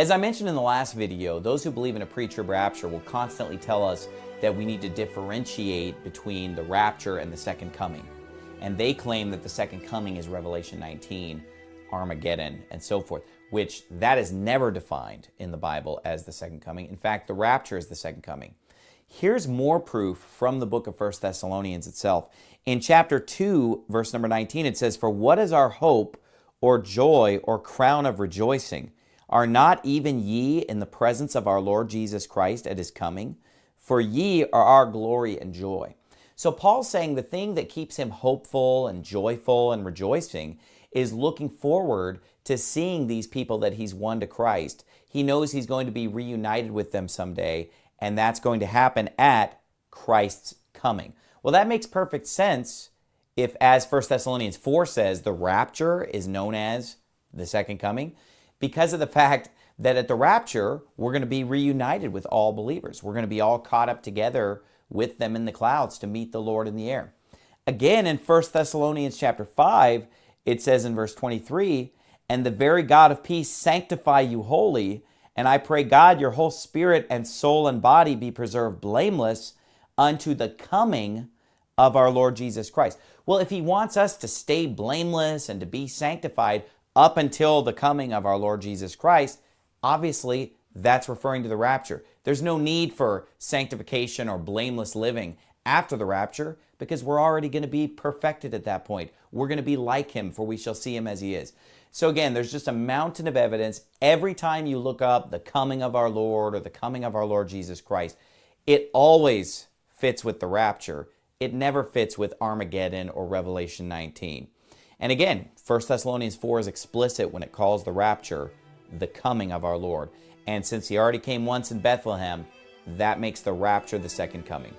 As I mentioned in the last video, those who believe in a pre-trib rapture will constantly tell us that we need to differentiate between the rapture and the second coming. And they claim that the second coming is Revelation 19, Armageddon, and so forth, which that is never defined in the Bible as the second coming. In fact, the rapture is the second coming. Here's more proof from the book of 1 Thessalonians itself. In chapter 2, verse number 19, it says, For what is our hope or joy or crown of rejoicing? Are not even ye in the presence of our Lord Jesus Christ at his coming? For ye are our glory and joy. So Paul's saying the thing that keeps him hopeful and joyful and rejoicing is looking forward to seeing these people that he's won to Christ. He knows he's going to be reunited with them someday, and that's going to happen at Christ's coming. Well, that makes perfect sense if, as 1 Thessalonians 4 says, the rapture is known as the second coming, because of the fact that at the rapture, we're going to be reunited with all believers. We're going to be all caught up together with them in the clouds to meet the Lord in the air. Again, in 1 Thessalonians chapter 5, it says in verse 23, And the very God of peace sanctify you wholly, and I pray God your whole spirit and soul and body be preserved blameless unto the coming of our Lord Jesus Christ. Well, if he wants us to stay blameless and to be sanctified up until the coming of our Lord Jesus Christ, obviously that's referring to the rapture. There's no need for sanctification or blameless living after the rapture because we're already going to be perfected at that point. We're going to be like him, for we shall see him as he is. So again, there's just a mountain of evidence. Every time you look up the coming of our Lord or the coming of our Lord Jesus Christ, it always fits with the rapture. It never fits with Armageddon or Revelation 19. And again, 1 Thessalonians 4 is explicit when it calls the rapture the coming of our Lord. And since he already came once in Bethlehem, that makes the rapture the second coming.